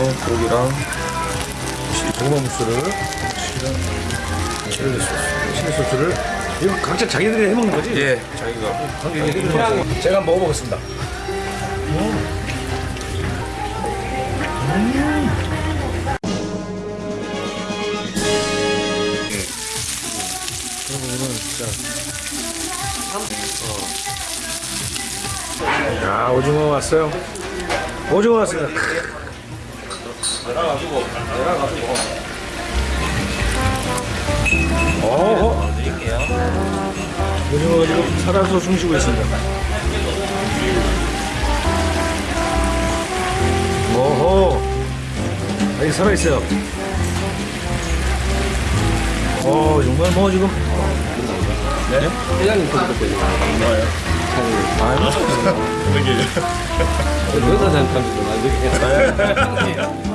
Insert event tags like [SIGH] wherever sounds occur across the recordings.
어, 고기랑 고구마 무스를 칠리 소스 칠리 소스를 이거 각자 자기들이 해먹는 거지? 예, 자기가 제가 한번 먹어보겠습니다 야 오징어 왔어요 오징어 왔어요 내려가지고 내려가지고. 어허 드릴게요. 오징어가 지금 살아서 숨 쉬고 있습니다. 오호 아직 살아있어요. 어 정말 뭐 지금? 네? 회장님 있는 거예요. 아유 여자 생각하면 나중에.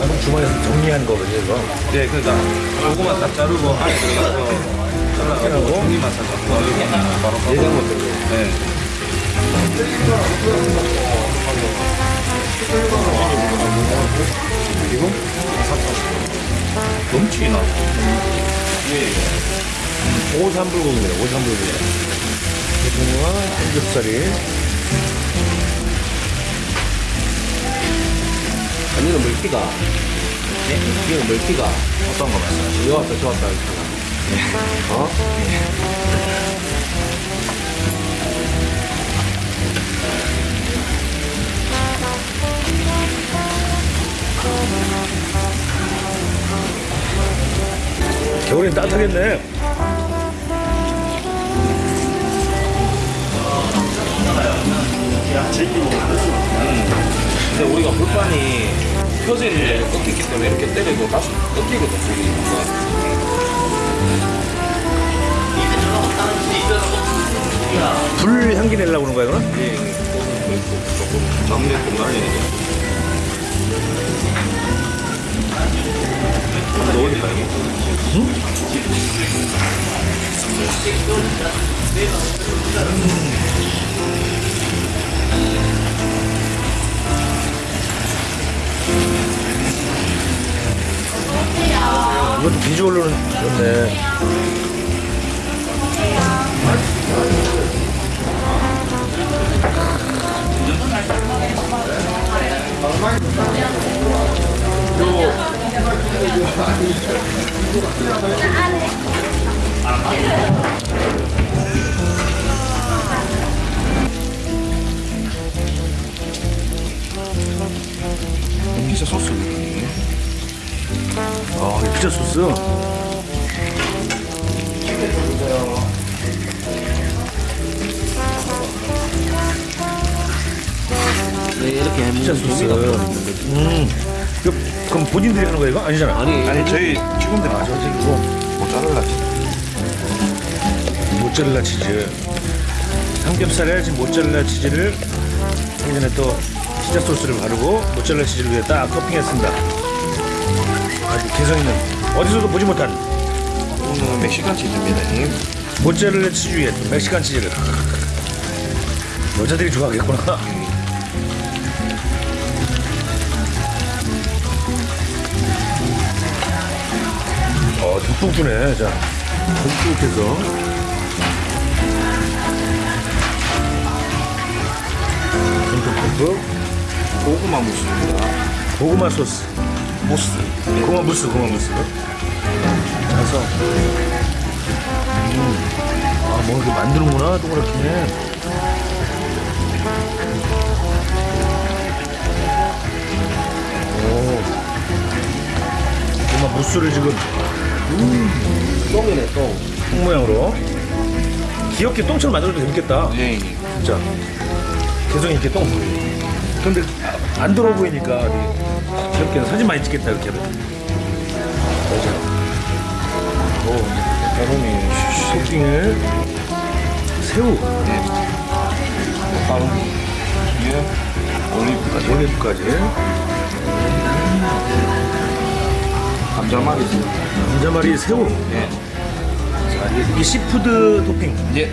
아, 주머니에서 정리한 거거든요 이거 네, 그러니까 고구마 다 자르고 안에 들어가서 잘라가지고 고기만 바로 바로 예전 것들. 네. 그리고 넘치나? 오삼불고기입니다 오삼불고기 오징어와 삼겹살이 아니는 물기가. 이거 물기가. 어떤 거 말씀하시죠? 좋았다, 좋았다. 이렇게. 어? 겨 울엔 따뜻하겠네 근데 우리가 불판이 펴져 있는데 꺾이기 때문에 이렇게 때려도 다시 꺾이거든. 뭔가. 불 향기 내려고 그런 거야 이거는? 예, 조금 나무에 좀 날리니까. 넣으니까 이것도 비주얼로는 좋네 피자 소스. 아, 이 피자 소스. 네, 이렇게 해먹는 피자 소스. 재미가. 음. 이거 그럼 본인들이 하는 이거? 아니잖아. 아니, 아니, 저희 직원들 아, 저 이거 모짜렐라 모짜렐라 치즈. 삼겹살에 지금 모짜렐라 치즈를 하기 전에 또 피자 소스를 바르고 모짜렐라 치즈를 위에 딱 토핑했습니다. 아주 개성 있는 어디서도 보지 못한 오늘 멕시칸 치즈입니다. 형님. 모짜렐라 치즈 위에 또 멕시칸 치즈를. 여자들이 좋아하겠구나. 어, 듬뿍 주네. 자, 듬뿍 해서. 듬뿍 듬뿍. 고구마 무스입니다. 고구마 소스. 무스. 고구마 무스, 고구마 무스. 그래서. 음. 아, 뭐 이렇게 만드는구나, 동그랗게. 오. 고구마 무스를 지금 똥이네, 똥. 똥 모양으로. 귀엽게 똥처럼 만들어도 재밌겠다. 예, 진짜 개성이 이렇게 똥 근데 아, 안 더러워 보이니까 귀엽게 사진 많이 찍겠다 이렇게 맞아 오 가로미 토핑을 새우 바로 예. 올리브까지. 감자말이 있어요. 감자말이 새우. 네. 자, 이게, seafood 토핑. 이제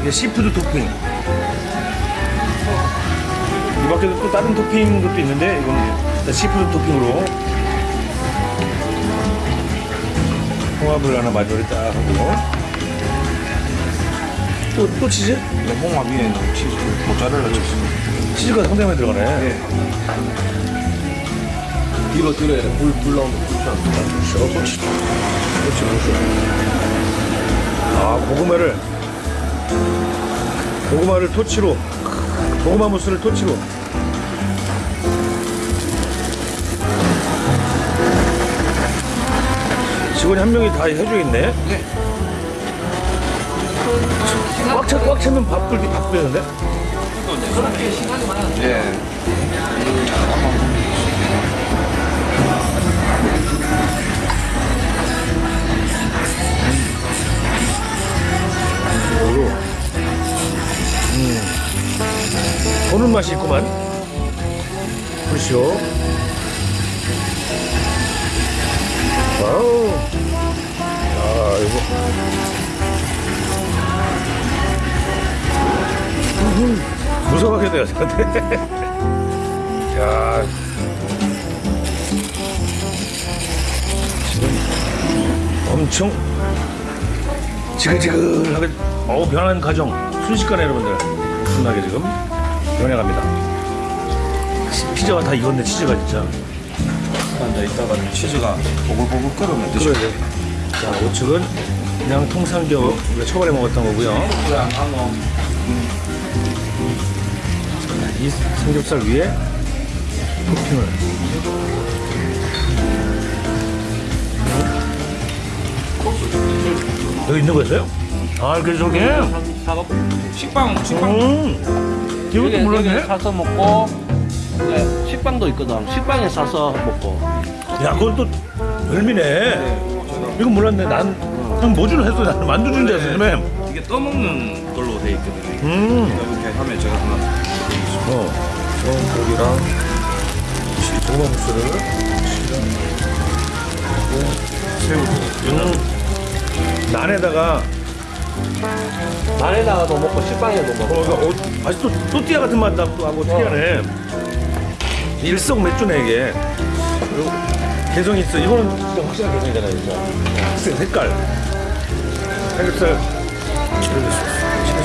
이게 seafood 토핑. 이 밖에도 또 다른 토핑 것도 있는데 이건 seafood 토핑으로 홍합을 하나 마지막에 딱 하고 또, 또 치즈? 이거 홍합 위에 있는 치즈, 모짜렐라 치즈. 치즈가 상당히 많이 들어가네. 네. 뒤로 뒤로 해라. 불, 불 나오면 불편. 그렇죠. 그렇지. 그렇지, 그렇지. 아, 고구마를, 고구마를 토치로, 고구마 무스를 토치로. 직원이 한 명이 다 해주겠네? 네. 꽉, 차, 꽉 차면 밥풀, 밥 뿌리는데? 예. 이걸로. 음. 보는 맛이 있구만. 그렇죠. 와우. 야, 이거. 돼요, 저한테. [LAUGHS] 야. 지금 엄청 지글지글하게 어우 변하는 과정 순식간에 여러분들 순하게 지금 변해갑니다 치- 피자가 다 익었네 치즈가 진짜 이제 이따가 치즈가 보글보글 끓으면 돼. 자 우측은 그냥 통삼겹 우리가 초반에 먹었던 거고요 이 삼겹살 위에 토핑을 여기 있는 거였어요? 아 이렇게 저게 사고 식빵, 식빵. 음 이것도 몰랐네 사서 먹고 네, 식빵도 있거든. 식빵에 사서 먹고. 야 그건 또 별미네. 이건 몰랐네. 난 그냥 뭐 주는 했어? 나는 만두 주는 줄 알았어 요즘에 이게 떠먹는 걸로 돼 있거든요. 음. 이렇게 하면 제가 하나 어, 좋은 고기랑 고구마 무스를 새우도. 음, 난에다가 난에다가도 먹고 식빵에도 먹고. 어, 이거 어, 아직 또 또띠아 같은 맛 나고 하고 특이하네 일석 맥주네 이게. 그리고 개성이 있어 이거는 확실한 개성이잖아요 진짜 색- 색깔 삼겹살 치킨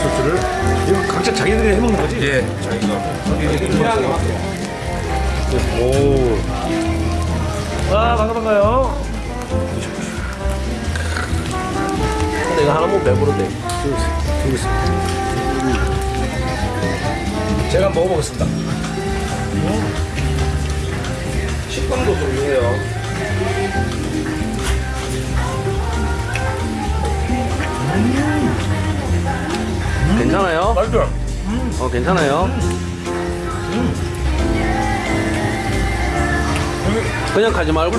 소스를 이거 각자 자기들이 해먹는 거지? 예, 자기가 오. 아, 반가 반가요. 근데 이거 하나 먹으면 배부르대. 여기 있습니다. 제가 먹어보겠습니다. 식빵도 좀 주세요. 괜찮아요? 맛있죠? 어, 괜찮아요? 그냥 가지 말고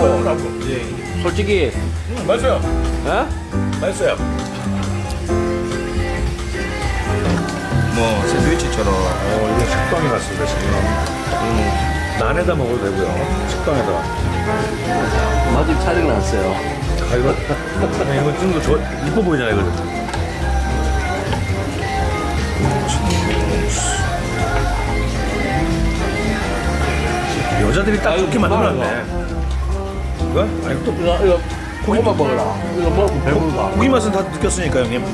예. 솔직히 음, 맛있어요. 에? 맛있어요. 뭐 샌드위치처럼 어, 이게 식빵이 같습니다, 지금. 음, 난에다 먹어도 되고요. 식빵에다. 맛집 차리고 났어요. 아, 이거, 그냥 [LAUGHS] 이거 좀더 이뻐 보이잖아요, 이거. 여자들이 딱 좋게 만들어놨네. 이거? 아니, 또 이거, 이거 고기만 먹어라. 이거 먹으면 배부르다. 고기 맛은 다 느꼈으니까, 형님.